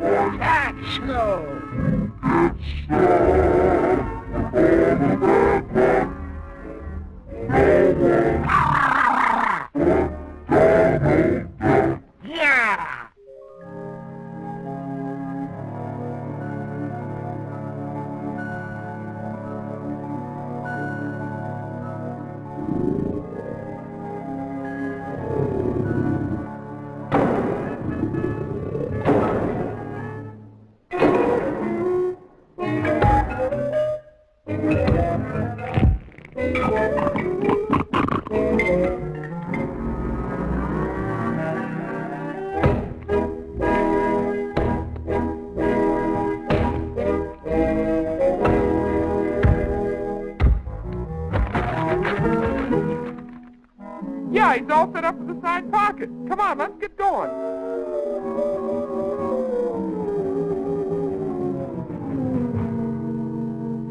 That's No. Yeah, he's all set up for the side pocket. Come on, let's get going.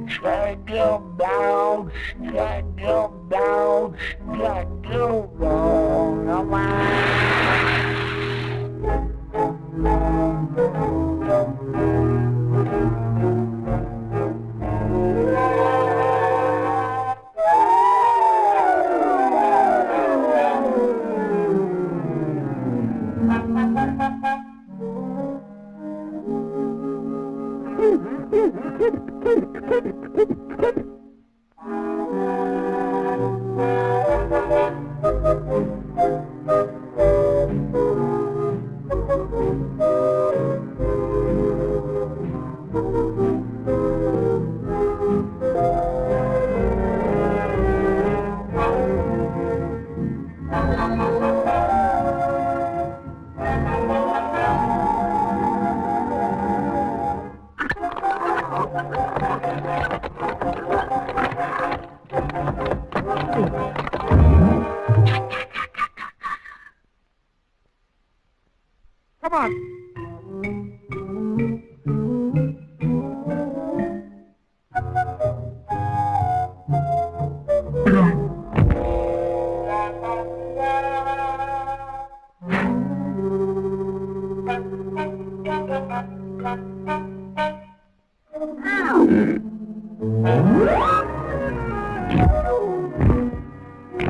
Struggle down, struggle down, down. Come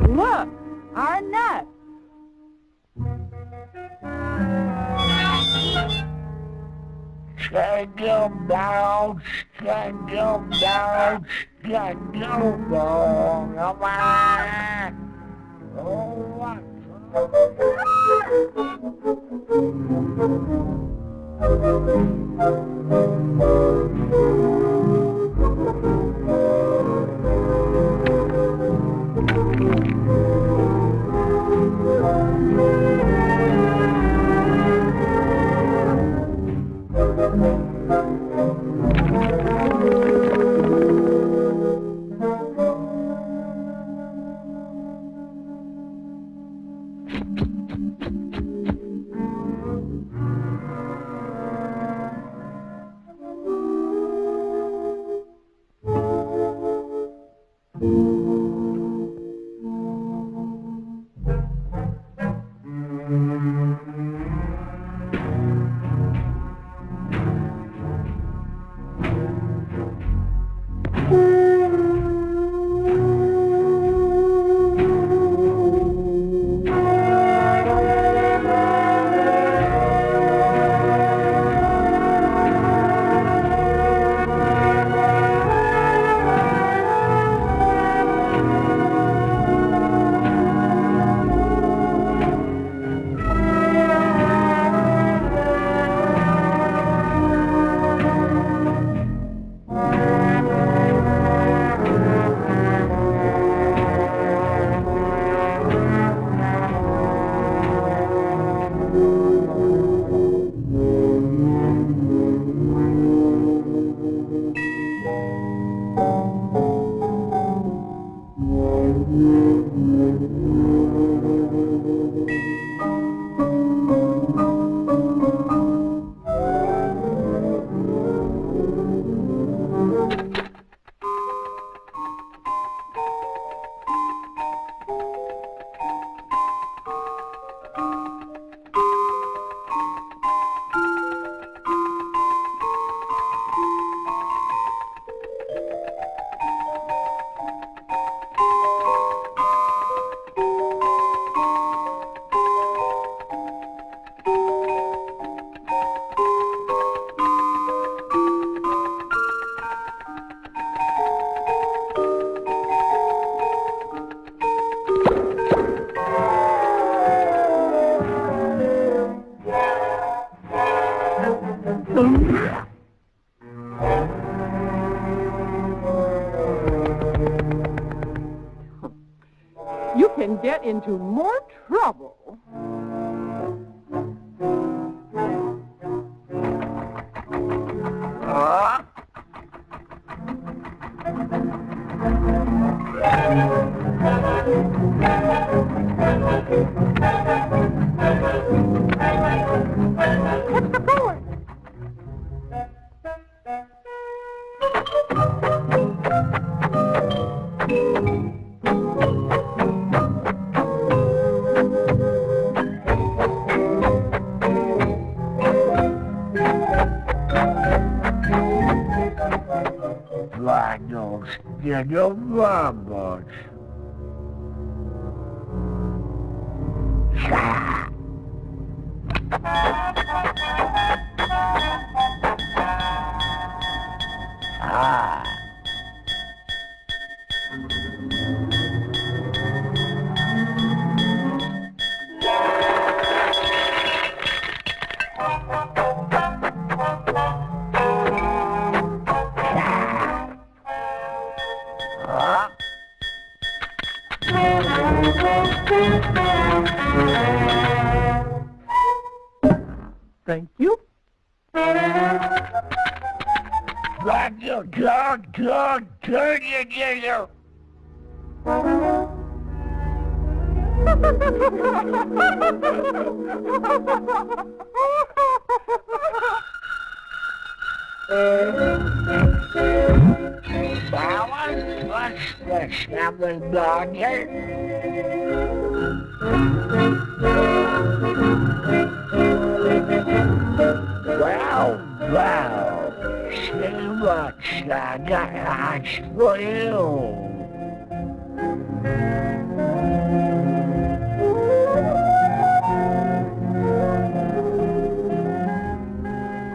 Look, our net. Jingle bells, jingle bells, jingle bells, come on. Oh, can get into more trouble. 아. 어? Thank you. Turn your. Balance, what's the seven dogger? Well, wow. see what I got for you.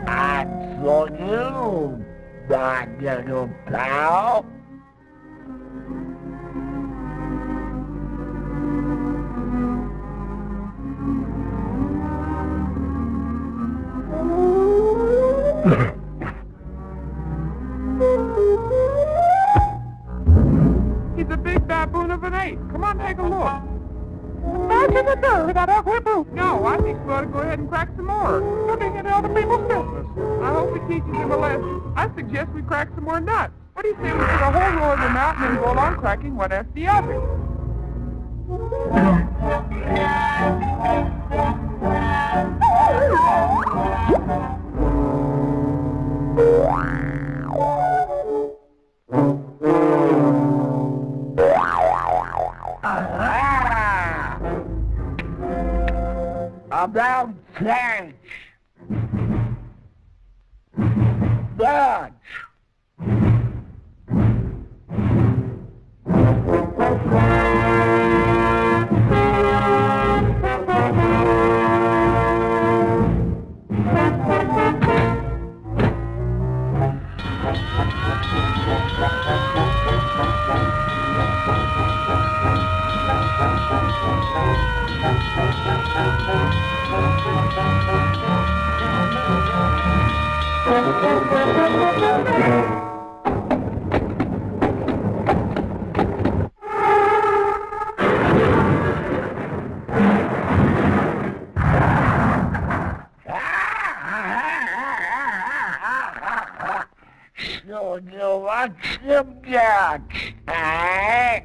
And for you, my little pal. He's a big baboon of an ape. Come on, take a look. Imagine the nerve of that ugly brute. No, I think we ought to go ahead and crack some more. Getting into other people's business. I hope it teaches him a lesson. I suggest we crack some more nuts. What do you say we put a whole row of them out and then go along cracking one after the other? Ah! About change. Dutch. So you want some Dutch, eh?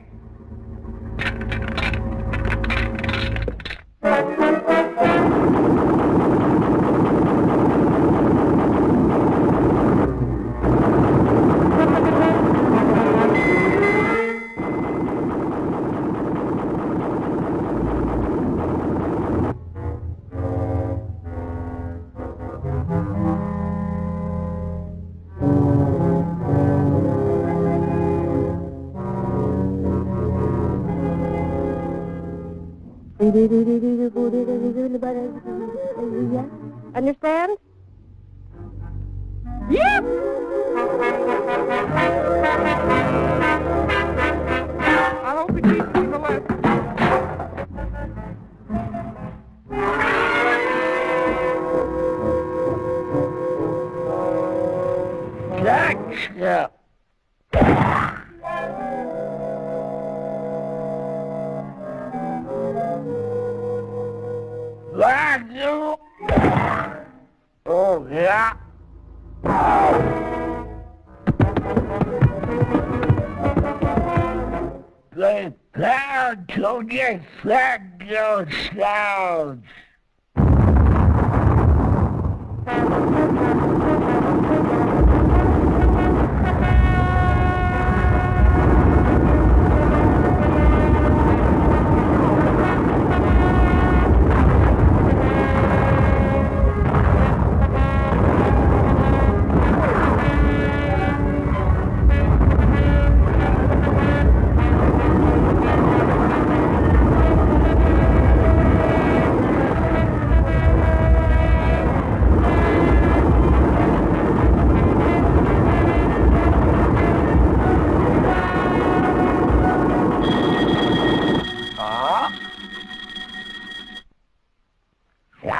Understand? Yep. Prepare to defend yourselves.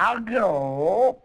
I'll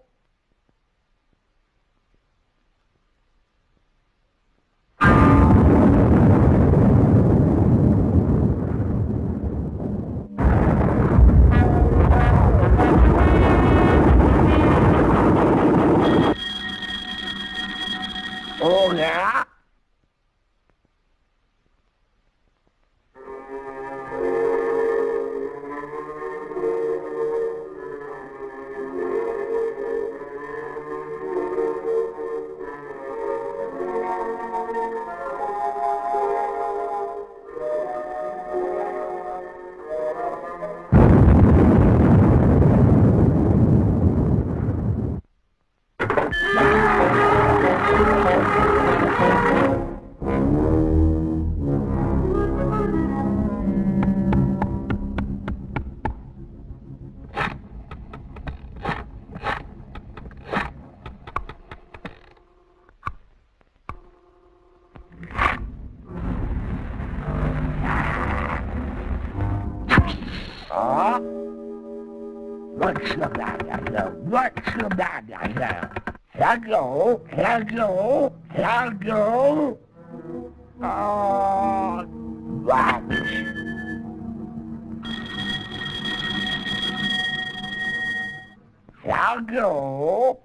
What's the matter? What's the matter? Hello, hello, hello. Oh, what? Hello.